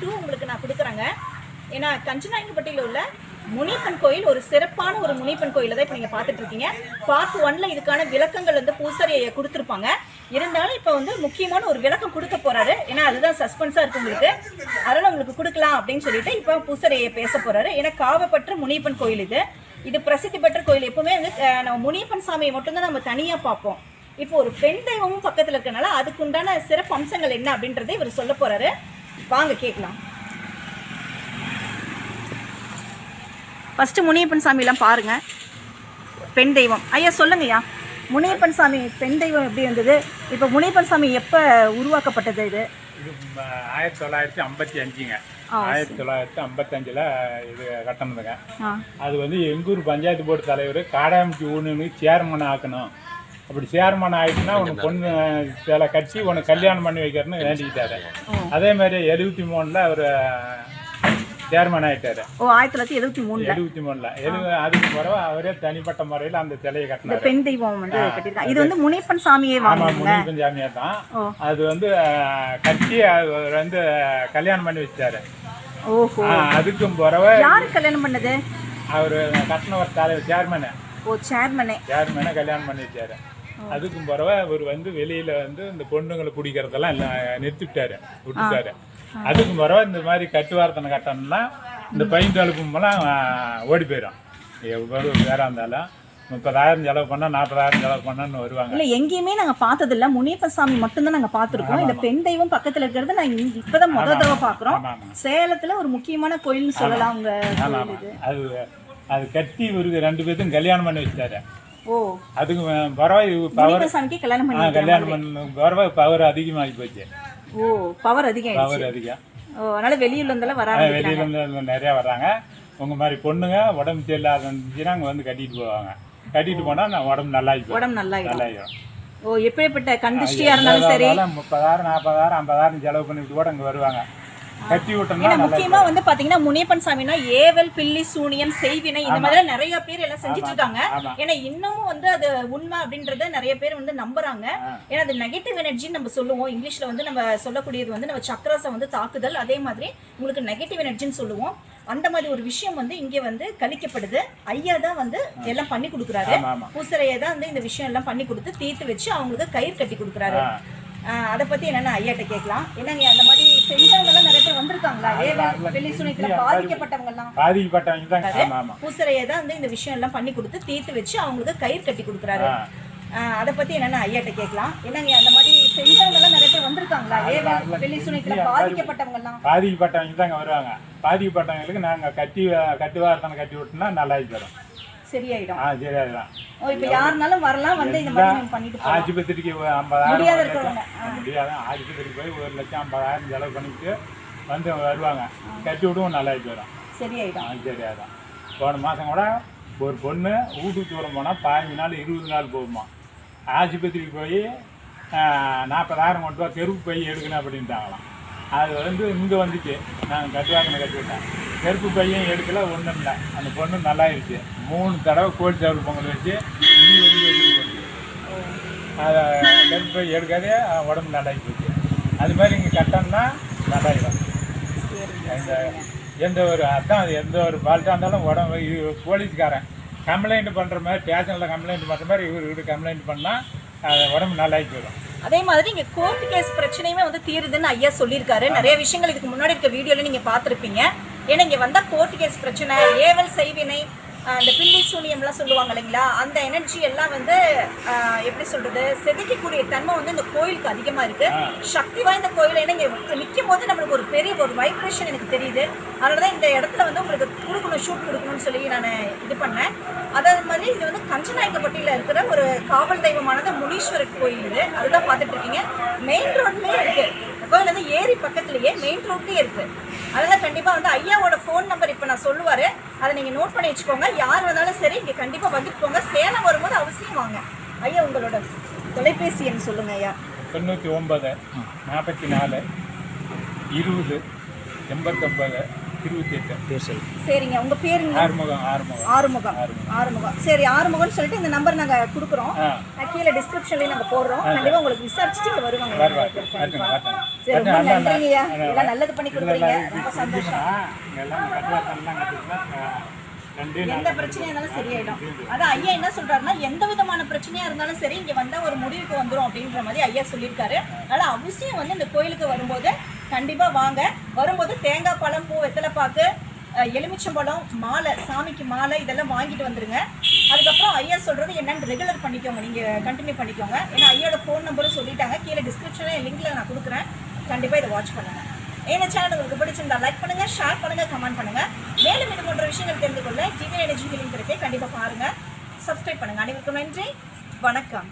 Two உங்களுக்கு நான் கொடுக்குறேங்க. ஏன்னா கஞ்சனாயங்கப்பட்டியில் உள்ள முனிப்பன் கோயில் ஒரு சிறப்பான ஒரு முனிப்பன் கோயிலை தான் இப்போ நீங்கள் பார்த்துட்டு இருக்கீங்க. பார்ட் ஒன்ல இதுக்கான விளக்கங்கள் வந்து பூசாரி கொடுத்துருப்பாங்க. இருந்தாலும் இப்போ வந்து முக்கியமான ஒரு விளக்கம் கொடுக்க போறாரு. ஏன்னா அதுதான் சஸ்பென்ஸாக இருக்கு உங்களுக்கு. அதனால் உங்களுக்கு கொடுக்கலாம் அப்படின்னு சொல்லிட்டு இப்போ பூசாரி பேச போறாரு. ஏன்னா காவப்பற்ற முனியப்பன் கோயில் இது. இது பிரசித்தி பெற்ற கோயில். எப்பவுமே வந்து நம்ம முனியப்பன் சாமியை மட்டும்தான் நம்ம தனியாக பார்ப்போம். இப்போ ஒரு பெண் தெய்வமும் பக்கத்தில் இருக்கனால அதுக்குண்டான சிறப்பு அம்சங்கள் என்ன அப்படின்றத இவர் சொல்ல போறாரு. வாங்க கேட்கலாம் ஃபஸ்ட்டு முனியப்பன் சாமியெல்லாம் பாருங்க. பெண் தெய்வம். ஐயா சொல்லுங்கய்யா. முனியப்பன் சாமி பெண் தெய்வம் எப்படி இருந்தது? இப்போ முனியப்பன் சாமி எப்போ உருவாக்கப்பட்டது இது? ஆயிரத்தி தொள்ளாயிரத்தி ஐம்பத்தி அஞ்சுங்க. ஆயிரத்தி தொள்ளாயிரத்தி ஐம்பத்தஞ்சில் இது கட்டணதுங்க அது வந்து எங்கூர் பஞ்சாயத்து போர்டு தலைவர் காடாமிக்கு ஊனுன்னு சேர்மன் ஆக்கணும். அப்படி சேர்மன் ஆயிடுச்சுன்னா உனக்கு பொண்ணு சில கட்சி உனக்கு கல்யாணம் பண்ணி வைக்கிறேன்னு வேண்டிக்கிட்டாரு. அதே மாதிரி எழுபத்தி மூணில் அவர் சேர்மன் ஆயிட்டாரு. ஓ ஆயிரத்தி தொள்ளாயிரத்தி எழுபத்தி மூணுல. எழுபத்தி மூணில். எழு அதுக்கு பிறகு அவரே தனிப்பட்ட முறையில் அந்த சிலையை இந்த கட்டினாரு. பெண் தெய்வம் வந்து கட்டியிருக்காங்க இது வந்து முனியப்பன் சாமியே ஆமாம் வாங்குவாங்க முனிப்பன் ஜாமியார் தான். அது வந்து கட்டி அவர் வந்து கல்யாணம் பண்ணி வச்சாரு ஓஹோ. அதுக்கும் பிறகு யாரு கல்யாணம் பண்ணது? அவர் கட்டினவர் தலைவர் சேர்மனு. ஓ சேர்மனே. சேர்மனை கல்யாணம் பண்ணி வச்சாரு அதுக்கும் பிறகு அவர் வந்து வெளியில வந்து இந்த பொண்ணுங்களை குடிக்கிறதெல்லாம் எல்லாம் நிறுத்திவிட்டாரு விட்டுட்டாரு. அதுக்கும் பிறகு இந்த மாதிரி கட்டுவாரத்தனை கட்டணும்னா இந்த பையன் தழுப்புமெல்லாம் ஓடி போயிடும். எவ்வளோ பேராக இருந்தாலும் முப்பதாயிரம் செலவு பண்ணால் நாற்பதாயிரம் செலவு பண்ணான்னு வருவாங்க. இல்ல எங்கேயுமே நாங்க பார்த்தது இல்ல முனியப்பன் சாமி மட்டும்தான் நாங்க பார்த்திருக்கோம் இந்த பெண் தெய்வம் பக்கத்துல இருக்கிறது நான் இப்பதான் முத தடவை ஆமாம் சேலத்துல ஒரு முக்கியமான கோயில்னு சொல்லலாம் இது. அது அது கட்டி இவருக்கு ரெண்டு பேர்த்தும் கல்யாணம் பண்ணி வச்சாரு ஓ அதுக்கு பிறகு பவர் கல்யாணம் பண்ணி கல்யாணம் பண்ண பவர் அதிகமாகி போச்சு. ஓ பவர் அதிகம். பவர் அதிகம். ஓ அதனால வெளியூர்ல இருந்தெல்லாம் வர ஆ, ஆரம்பிக்கிறாங்க. வெளியில இருந்து நிறைய வர்றாங்க உங்க மாதிரி பொண்ணுங்க உடம்பு சரியில்லாத இருந்துச்சுன்னா அங்கே வந்து கட்டிட்டு போவாங்க. கட்டிட்டு போனா நான் உடம்பு நல்லா உடம்பு நல்லா ஆயிடும் நல்லாயிடும். ஓ எப்படிப்பட்ட கண்டிஷ்டியா இருந்தாலும் சரி. முப்பதாயிரம் நாற்பதாயிரம் ஐம்பதாயிரம் செலவு பண்ணிட்டு கூட அங்கே வருவாங்க. ஏன்னா முக்கியமா வந்து பாத்தீங்கன்னா முனியப்பன் சாமினா ஏவல் பில்லி சூனியம் செய்வினை இந்த மாதிரி நிறைய பேர் எல்லாம் செஞ்சுட்டு இருக்காங்க. ஏன்னா இன்னமும் வந்து அது உண்மை அப்படின்றத நிறைய பேர் வந்து நம்புறாங்க. ஏன்னா அது நெகட்டிவ் எனர்ஜின்னு நம்ம சொல்லுவோம். இங்கிலீஷ்ல வந்து நம்ம சொல்லக்கூடியது வந்து நம்ம சக்கரஸை வந்து தாக்குதல். அதே மாதிரி உங்களுக்கு நெகட்டிவ் எனர்ஜின்னு சொல்லுவோம். அந்த மாதிரி ஒரு விஷயம் வந்து இங்கே வந்து கழிக்கப்படுது ஐயா தான் வந்து எல்லாம் பண்ணி கொடுக்குறாரு. பூசரையை தான் வந்து இந்த விஷயம் எல்லாம் பண்ணி கொடுத்து தீர்த்து வச்சு அவங்களுக்கு கயிறு கட்டி கொடுக்குறாரு. அதை பத்தி என்னன்னா ஐயாட்ட கேட்கலாம்? என்னங்க அந்த மாதிரி செஞ்சவங்க எல்லாம் நிறைய பேர் வந்திருக்காங்களா? ஏவல் வெள்ளி சுனித்துல பாதிக்கப்பட்டவங்க பூசரையை தான் வந்து இந்த விஷயம் எல்லாம் பண்ணி கொடுத்து தீர்த்து வச்சு அவங்களுக்கு கயிறு கட்டி கொடுக்குறாரு. அதை பத்தி என்னன்னா ஐயாட்ட கேட்கலாம்? என்னங்க அந்த மாதிரி செஞ்சவங்க எல்லாம் நிறைய பேர் வந்திருக்காங்களா? ஏவல் வெள்ளி சுனித்துல பாதிக்கப்பட்டவங்க எல்லாம் பாதிக்கப்பட்டவங்க தான் அங்கே வருவாங்க. பாதிக்கப்பட்டவங்களுக்கு நாங்கள் கட்டி கட்டுவாரத்தனை கட்டி விட்டோம்னா நல்லா தரோம் சரியாயிடும். ஆ சரி அதுதான் ஓ இப்ப யாருனாலும் வரலாம் வந்து இந்த மாதிரி நம்ம பண்ணிட்டு போகலாம். ஆஸ்பத்திரிக்கு ஒரு ஐம்பதாயிரம் முடியாத இருக்கிறவங்க ஆஸ்பத்திரிக்கு போய் ஒரு லட்சம் ஐம்பதாயிரம் செலவு பண்ணிட்டு வந்து வருவாங்க. கட்டி விடுவோம் நல்லா வரும். சரியாயிடும். ஆ சரி அதான் போன மாதம் கூட ஒரு பொண்ணு வீட்டுக்கு தூரம் போனால் பதினஞ்சு நாள் இருபது நாள் போகுமா. ஆஸ்பத்திரிக்கு போய் நாற்பதாயிரம் கொண்டு ரூபா தெருப்பு போய் எடுக்கணும் அப்படின்ட்டாங்களாம். அது வந்து இங்கே வந்துச்சு. நாங்கள் கட்டுவாங்கன்னு கட்டி கருப்பு பையன் எடுக்கல ஒன்றும் இல்லை. அந்த பொண்ணு நல்லா இருக்கு மூணு தடவை கோழி சவறு பொங்கல் வச்சு இனி வந்து அதை கருப்பு பை எடுக்காதே உடம்பு நல்லாகி போச்சு. அது மாதிரி இங்கே கட்டம்னா நல்லாயிடும். இந்த எந்த ஒரு அதான் அது எந்த ஒரு ஃபால்ட்டாக இருந்தாலும் உடம்பு இது போலீஸ்காரன் கம்ப்ளைண்ட் பண்ணுற மாதிரி ஸ்டேஷனில் கம்ப்ளைண்ட் பண்ணுற மாதிரி இவர் இவர் கம்ப்ளைண்ட் பண்ணால் அது உடம்பு நல்லாகி போயிடும். அதே மாதிரி இங்க கோர்ட் கேஸ் பிரச்சனையுமே வந்து தீருதுன்னு ஐயா சொல்லியிருக்காரு. நிறைய விஷயங்கள் இதுக்கு முன்னாடி இருக்க வீடியோல நீங்க பார்த்துருப்பீங்க. ஏன்னா இங்க வந்தா கோர்ட் கேஸ் பிரச்சனை ஏவல் செய்வினை இந்த பில்லி சூனியம்லாம் சொல்லுவாங்க இல்லைங்களா? அந்த எனர்ஜி எல்லாம் வந்து எப்படி சொல்றது? செதுக்கக்கூடிய தன்மை வந்து இந்த கோயிலுக்கு அதிகமா இருக்கு. சக்தி வாய்ந்த கோயில் ஏன்னா இங்க நிற்கும் போது நம்மளுக்கு ஒரு பெரிய ஒரு வைப்ரேஷன் எனக்கு தெரியுது. அதனால தான் இந்த இடத்துல வந்து உங்களுக்கு கொடுக்கணும் ஷூட் கொடுக்கணும்னு சொல்லி நான் இது பண்ணேன். அதே மாதிரி இது வந்து கஞ்சநாயக்கப்பட்டியில் இருக்கிற ஒரு காவல் தெய்வமானது முனீஸ்வரர் கோயில் இது. அதுதான் பார்த்துட்டு இருக்கீங்க. மெயின் ரோட்லேயே இருக்கு. இந்த கோயில் வந்து ஏரி பக்கத்துலேயே மெயின் ரோட்லேயே இருக்குது அதனால் கண்டிப்பாக வந்து ஐயாவோட ஃபோன் நம்பர் இப்போ நான் சொல்லுவார். அதை நீங்கள் நோட் பண்ணி வச்சுக்கோங்க. யார் வந்தாலும் சரி இங்கே கண்டிப்பாக வந்துட்டு போங்க. சேலம் வரும்போது அவசியம் வாங்க. ஐயா உங்களோட தொலைபேசி எண் சொல்லுங்க ஐயா. தொண்ணூற்றி ஒன்பது நாற்பத்தி நாலு இருபது எண்பத்தொம்பது இருபத்தி எட்டு. சரிங்க. உங்க பேருங்க ஆறுமுகம் ஆறுமுகம். ஆறுமுகம். ஆறுமுகம். சரி ஆறுமுகம்னு சொல்லிட்டு இந்த நம்பர் நாங்க கொடுக்குறோம். கீழே டிஸ்கிரிப்ஷன்லயும் நாங்க போடுறோம். கண்டிப்பா உங்களுக்கு விசாரிச்சுட்டு இங்க வருவாங்க. சரி ரொம்ப நன்றிங்கய்யா நல்லது பண்ணி கொடுக்குறீங்க. ரொம்ப சந்தோஷம். எந்த பிரச்சனையா இருந்தாலும் சரியாயிடும் அதான் ஐயா என்ன சொல்றாருன்னா எந்த விதமான பிரச்சனையா இருந்தாலும் சரி இங்க வந்தா ஒரு முடிவுக்கு வந்துரும் அப்படின்ற மாதிரி ஐயா சொல்லியிருக்காரு. அதனால அவசியம் வந்து இந்த கோயிலுக்கு வரும்போது கண்டிப்பாக வாங்க. வரும்போது தேங்காய் பழம் பூ வெத்தலைப்பாக்கு எலுமிச்சம்பழம் மாலை சாமிக்கு மாலை இதெல்லாம் வாங்கிட்டு வந்துடுங்க அதுக்கப்புறம் ஐயா சொல்கிறது என்னென்னு ரெகுலர் பண்ணிக்கோங்க. நீங்கள் கண்டினியூ பண்ணிக்கோங்க. ஏன்னா ஐயோட ஃபோன் நம்பரும் சொல்லிட்டாங்க. கீழே டிஸ்கிரிப்ஷனில் லிங்க்கில் நான் கொடுக்குறேன். கண்டிப்பாக இதை வாட்ச் பண்ணுங்க. இந்த சேனல் உங்களுக்கு பிடிச்சிருந்தா லைக் பண்ணுங்கள் ஷேர் பண்ணுங்கள் கமெண்ட் பண்ணுங்கள் மேலும் இது போன்ற விஷயங்கள் தெரிந்து கொள்ள ஜிவி எனர்ஜி ஹீலிங் கிடைக்க கண்டிப்பாக பாருங்கள் சப்ஸ்கிரைப் பண்ணுங்கள் அனைவருக்கும் நன்றி. வணக்கம்.